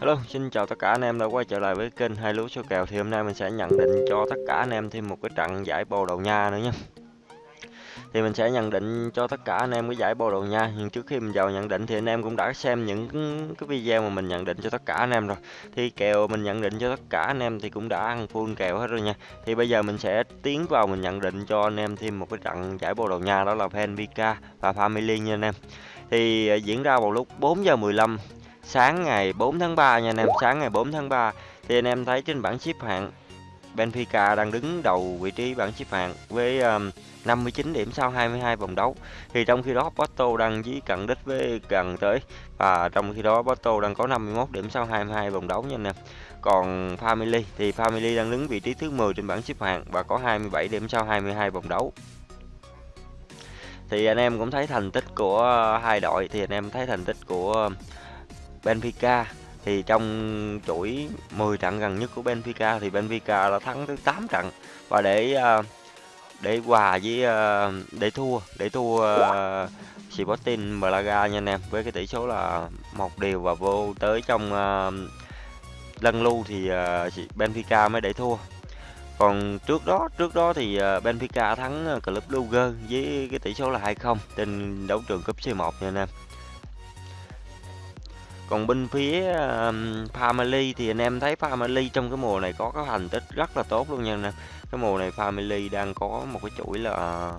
Hello, xin chào tất cả anh em đã quay trở lại với kênh hai lúa số kèo thì hôm nay mình sẽ nhận định cho tất cả anh em thêm một cái trận giải Bồ Đầu Nha nữa nha. Thì mình sẽ nhận định cho tất cả anh em cái giải Bồ Đầu Nha, nhưng trước khi mình vào nhận định thì anh em cũng đã xem những cái video mà mình nhận định cho tất cả anh em rồi. Thì kèo mình nhận định cho tất cả anh em thì cũng đã ăn full kèo hết rồi nha. Thì bây giờ mình sẽ tiến vào mình nhận định cho anh em thêm một cái trận giải Bồ Đầu Nha đó là Benfica và Family nha anh em. Thì ờ, diễn ra vào lúc 4 giờ 15 sáng ngày 4 tháng 3 nha anh em, sáng ngày 4 tháng 3 thì anh em thấy trên bảng xếp hạng Benfica đang đứng đầu vị trí bảng xếp hạng với um, 59 điểm sau 22 vòng đấu. Thì trong khi đó Porto đang dí cận đích với gần tới và trong khi đó Porto đang có 51 điểm sau 22 vòng đấu nha anh em. Còn Family thì Family đang đứng vị trí thứ 10 trên bảng xếp hạng và có 27 điểm sau 22 vòng đấu thì anh em cũng thấy thành tích của hai đội thì anh em thấy thành tích của Benfica. Thì trong chuỗi 10 trận gần nhất của Benfica thì Benfica đã thắng tới 8 trận. Và để ờ, để hòa với ờ, để thua để thua ờ, Sporting Braga nha anh em, với cái tỷ số là một điều và vô tới trong lân lưu thì Benfica mới để thua. Còn trước đó trước đó thì Benfica thắng Club Luger với cái tỷ số là 2-0 trên đấu trường cúp C1 nha anh em còn bên phía um, Family thì anh em thấy Family trong cái mùa này có cái thành tích rất là tốt luôn nha nè cái mùa này Family đang có một cái chuỗi là ờ,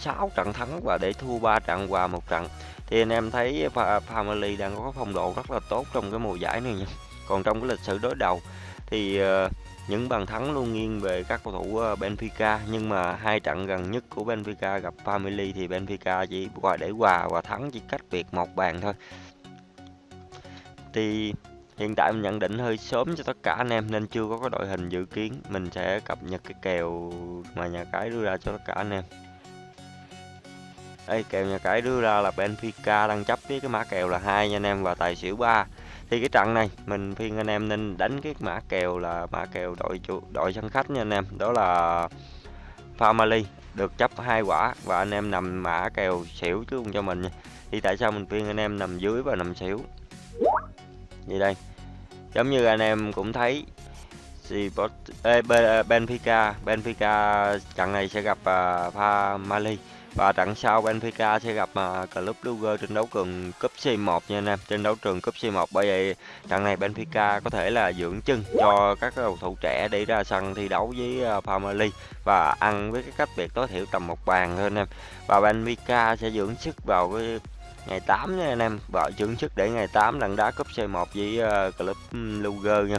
6 trận thắng và để thua 3 trận hòa một trận. Thì anh em thấy Family đang có phong độ rất là tốt trong cái mùa giải này nha. Còn trong cái lịch sử đối đầu thì uh, những bàn thắng luôn nghiêng về các cầu thủ ờ, Benfica, nhưng mà hai trận gần nhất của Benfica gặp Family thì Benfica chỉ qua để hòa và thắng chỉ cách biệt một bàn thôi. Thì hiện tại mình nhận định hơi sớm cho tất cả anh em nên chưa có cái đội hình dự kiến. Mình sẽ cập nhật cái kèo mà nhà cái đưa ra cho tất cả anh em. Đây kèo nhà cái đưa ra là Benfica đang chấp với cái mã kèo là hai nha anh em, và tài xỉu 3 thì cái trận này mình khuyên anh em nên đánh cái mã kèo là mã kèo đội chủ đội sân khách nha anh em. Đó là family được chấp hai quả và anh em nằm mã kèo xỉu chứ không cho mình nha. Thì tại sao mình khuyên anh em nằm dưới và nằm xỉu? Như đây? Giống như anh em cũng thấy thì Benfica Benfica trận này sẽ gặp uh, Family và trận sau Benfica sẽ gặp uh, Club Brugge trên đấu trường cúp C1 nha anh em, trên đấu trường cúp C1. Bởi vậy trận này Benfica có thể là dưỡng chân cho các cầu thủ trẻ để ra sân thi đấu với à, uh, Family và ăn với cái cách biệt tối thiểu tầm một bàn thôi anh em. Và Benfica sẽ dưỡng sức vào cái ngày 8 nha anh em, và dưỡng sức để ngày 8 lần đá cúp C1 với uh, Club Brugge nha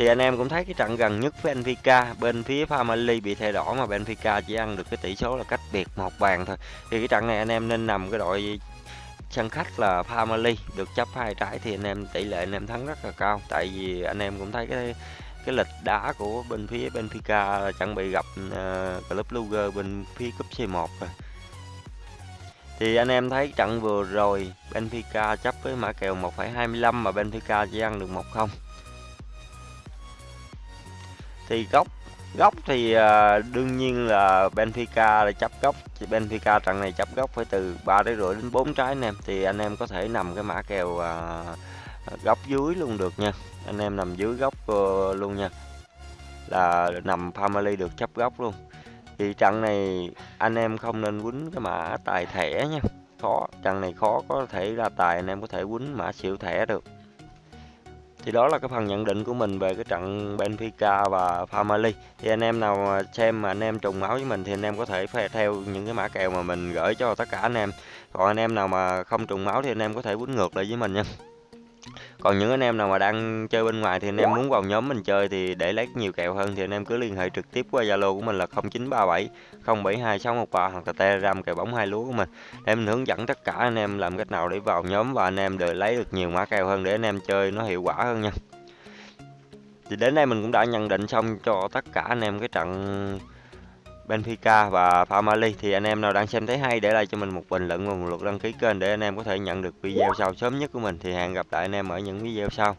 thì anh em cũng thấy cái trận gần nhất với Benfica bên phía Family bị thay đổi mà Benfica chỉ ăn được cái tỷ số là cách biệt một bàn thôi. Thì cái trận này anh em nên nằm cái đội sân khách là Family được chấp hai trái thì anh em tỷ lệ anh em thắng rất là cao. Tại vì anh em cũng thấy cái cái lịch đá của bên phía Benfica là chuẩn bị gặp uh, Club Luger bên phía cúp C1 rồi. Thì anh em thấy trận vừa rồi Benfica chấp với mã kèo 1,25 mà Benfica chỉ ăn được 1-0 thì góc góc thì à, đương nhiên là Benfica là chấp góc thì Benfica trận này chấp góc phải từ 3 đến rưỡi đến 4 trái anh em. Thì anh em có thể nằm cái mã kèo à, góc dưới luôn được nha. Anh em nằm dưới góc ờ, luôn nha. Là nằm family được chấp góc luôn. Thì trận này anh em không nên quýnh cái mã tài thẻ nha. Khó, trận này khó có thể ra tài anh em có thể quýnh mã xỉu thẻ được thì đó là cái phần nhận định của mình về cái trận Benfica và Family thì anh em nào xem mà anh em trùng máu với mình thì anh em có thể theo những cái mã kèo mà mình gửi cho tất cả anh em. Còn anh em nào mà không trùng máu thì anh em có thể quýnh ngược lại với mình nha còn những anh em nào mà đang chơi bên ngoài thì anh em muốn vào nhóm mình chơi thì để lấy nhiều kèo hơn thì anh em cứ liên hệ trực tiếp qua Zalo của mình là 0937 072 613 hoặc là Telegram kèo bóng hai lúa của mình. Để mình hướng dẫn tất cả anh em làm cách nào để vào nhóm và anh em để lấy được nhiều mã kèo hơn để anh em chơi nó hiệu quả hơn nha. Thì đến đây mình cũng đã nhận định xong cho tất cả anh em cái trận Benfica và Family thì anh em nào đang xem thấy hay để lại cho mình một bình luận và một lượt đăng ký kênh để anh em có thể nhận được video sau sớm nhất của mình. Thì hẹn gặp lại anh em ở những video sau.